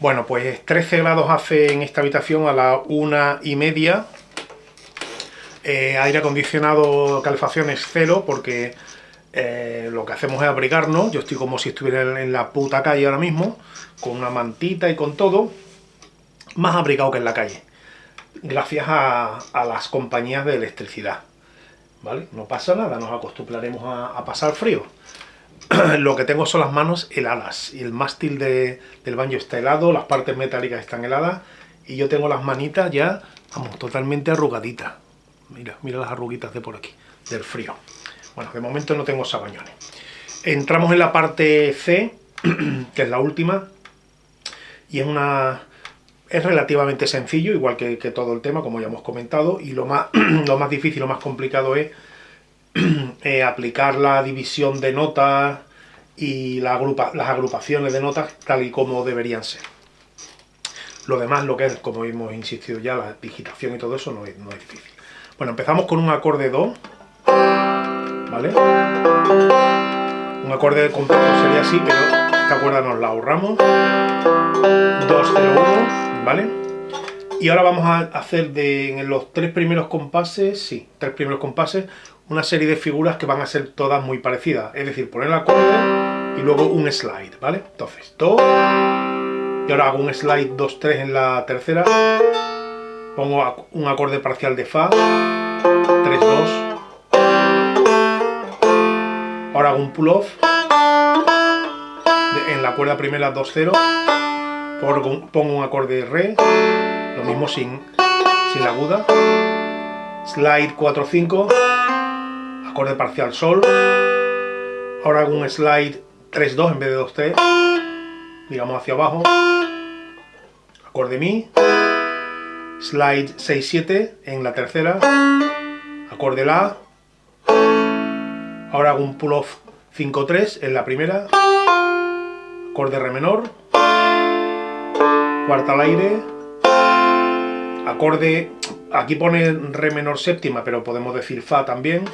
Bueno, pues 13 grados hace en esta habitación a la una y media. Eh, aire acondicionado, calefacción es cero porque eh, lo que hacemos es abrigarnos. Yo estoy como si estuviera en la puta calle ahora mismo, con una mantita y con todo. Más abrigado que en la calle. Gracias a, las compañías de electricidad. ¿Vale? No pasa nada, nos acostumbraremos a pasar frío. lo que tengo son las manos heladas y el mástil del baño está helado, las partes metálicas están heladas y yo tengo las manitas ya, vamos, totalmente arrugaditas. Mira, mira las arruguitas de por aquí, del frío. Bueno, de momento no tengo sabañones. Entramos en la parte C, que es la última, y es una... Es relativamente sencillo, igual que, todo el tema, como ya hemos comentado, y lo más, lo más difícil, lo más complicado es Eh, aplicar la división de notas y las agrupaciones de notas tal y como deberían ser. Lo demás, lo que es, como hemos insistido ya, la digitación y todo eso no es, difícil. Bueno, empezamos con un acorde Do, ¿vale? Un acorde completo sería así, pero esta cuerda nos la ahorramos. 2, 0, 1, ¿vale? Y ahora vamos a hacer de en los tres primeros compases, sí, tres primeros compases, una serie de figuras que van a ser todas muy parecidas. Es decir, poner el acorde y luego un slide, ¿vale? Entonces, Do, y ahora hago un slide 2-3 en la tercera, pongo un acorde parcial de Fa, 3-2, ahora hago un pull-off, en la cuerda primera 2-0, pongo un acorde de Re, lo mismo sin, sin la aguda, slide 4-5, acorde parcial sol. Ahora hago un slide 3-2 en vez de 2-3, digamos hacia abajo. Acorde mi. Slide 6-7 en la tercera. Acorde la. Ahora hago un pull-off 5-3 en la primera. Acorde re menor. Cuarta al aire. Acorde, aquí pone re menor séptima, pero podemos decir fa también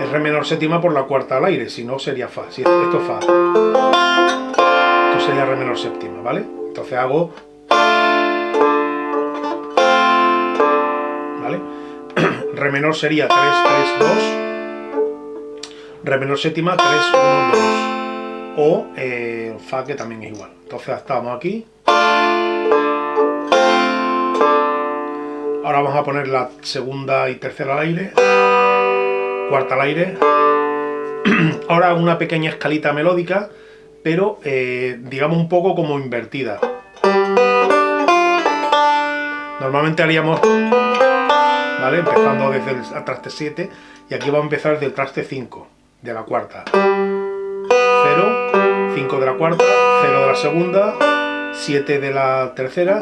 es re menor séptima por la cuarta al aire, si no sería fa. Si esto es fa. Esto sería re menor séptima, ¿vale? Entonces hago... ¿Vale? re menor sería 3, 3, 2. Re menor séptima 3, 1, 2. O eh, fa que también es igual. Entonces estamos aquí. Ahora vamos a poner la segunda y tercera al aire cuarta al aire. Ahora una pequeña escalita melódica, pero eh, digamos un poco como invertida. Normalmente haríamos, ¿vale? Empezando desde el traste 7 y aquí va a empezar desde el traste 5 de la cuarta. 0, 5 de la cuarta, 0 de la segunda, 7 de la tercera.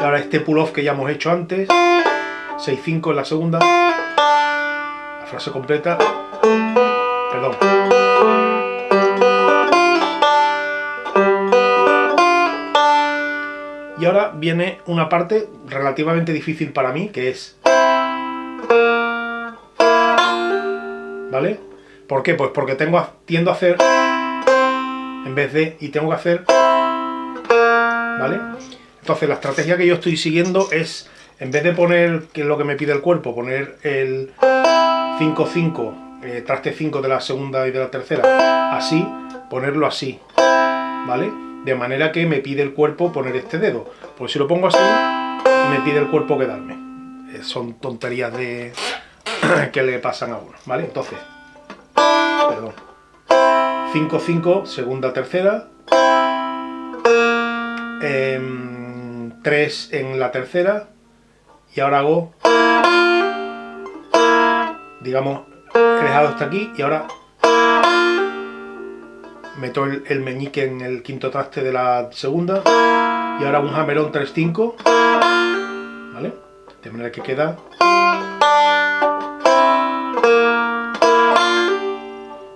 Y ahora este pull-off que ya hemos hecho antes, 6, 5 en la segunda, frase completa. Perdón. Y ahora viene una parte relativamente difícil para mí, que es... ¿Vale? ¿Por qué? Pues porque tengo, tiendo a hacer... En vez de... Y tengo que hacer... ¿Vale? Entonces la estrategia que yo estoy siguiendo es, en vez de poner, que es lo que me pide el cuerpo, poner el 5-5, eh, traste 5 de la segunda y de la tercera, así, ponerlo así, ¿vale? De manera que me pide el cuerpo poner este dedo. Pues si lo pongo así, me pide el cuerpo quedarme. Eh, son tonterías de que le pasan a uno, ¿vale? Entonces, perdón. 5-5, segunda, tercera. 3 em, en la tercera. Y ahora hago digamos, he dejado hasta aquí y ahora meto el, meñique en el quinto traste de la segunda y ahora un hammerón 3-5 ¿vale? de manera que queda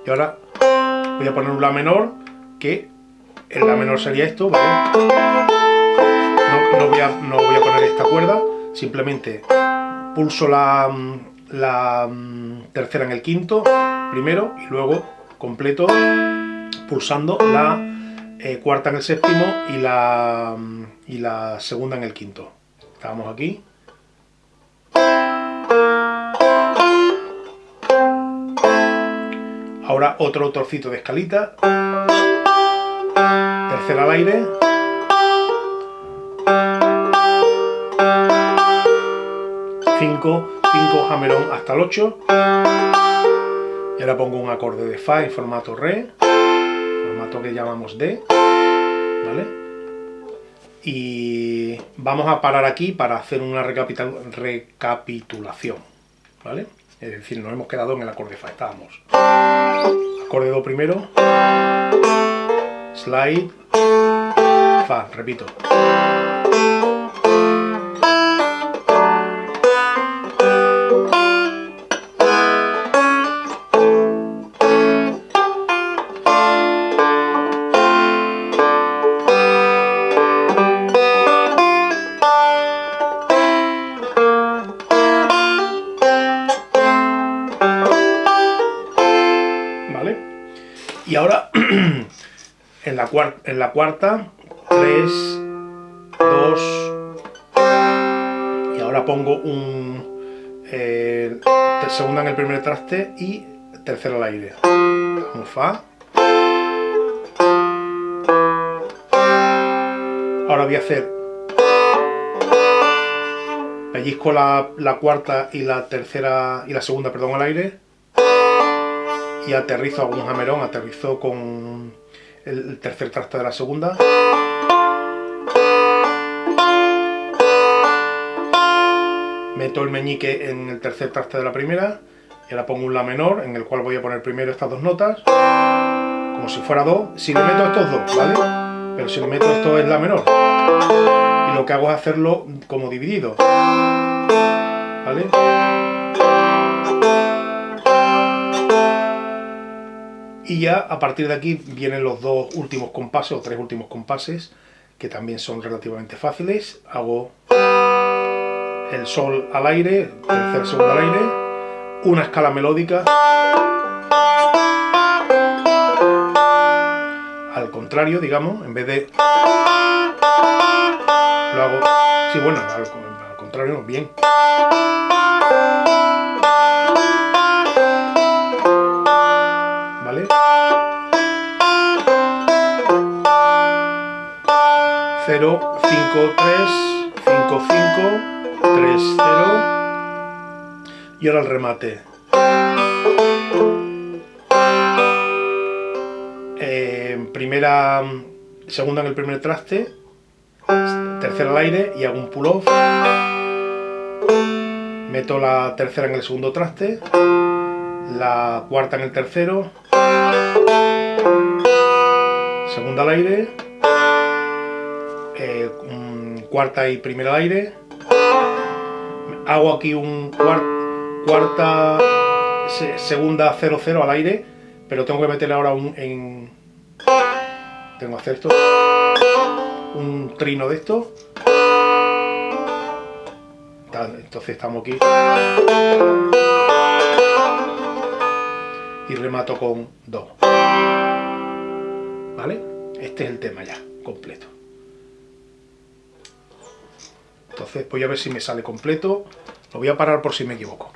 y ahora voy a poner un la menor que el la menor sería esto ¿vale? no, voy a, no voy a poner esta cuerda simplemente pulso la la mm, tercera en el quinto, primero, y luego completo pulsando la eh, cuarta en el séptimo y la, y la segunda en el quinto. Estábamos aquí. Ahora otro trocito de escalita. Tercera al aire. Cinco, cinco hammerón hasta el 8. Y ahora pongo un acorde de Fa en formato Re, formato que llamamos D, ¿vale? Y vamos a parar aquí para hacer una recapitulación, ¿vale? Es decir, nos hemos quedado en el acorde Fa, estábamos. Acorde Do primero, slide, Fa, repito. En la cuarta, 3, 2, y ahora pongo un eh, segunda en el primer traste y tercera al aire. Un Fa. Ahora voy a hacer pellizco la, la cuarta y la tercera y la segunda, perdón, al aire y aterrizo, hago un jamerón, aterrizo con el tercer traste de la segunda. Meto el meñique en el tercer traste de la primera y ahora pongo un La menor en el cual voy a poner primero estas dos notas como si fuera Do, si le meto estos dos, ¿vale? Pero si le meto esto es La menor y lo que hago es hacerlo como dividido, ¿vale? Y ya a partir de aquí vienen los dos últimos compases, o tres últimos compases, que también son relativamente fáciles. Hago el sol al aire, tercer segundo al aire, una escala melódica, al contrario, digamos, en vez de... Lo hago... Sí, bueno, al, al contrario, bien. 0, 5, 3, 5, 5, 3, 0 y ahora el remate. Eh, primera, segunda en el primer traste, tercera al aire y hago un pull off. Meto la tercera en el segundo traste, la cuarta en el tercero, segunda al aire, eh, cuarta y primera al aire, hago aquí un cuarta, segunda 0-0 al aire, pero tengo que meterle ahora un en, tengo que hacer esto, un trino de esto, entonces estamos aquí y remato con Do. ¿Vale? Este es el tema ya, completo. Entonces voy a ver si me sale completo. Lo voy a parar por si me equivoco.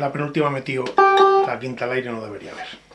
La penúltima metido la quinta al aire no debería haber.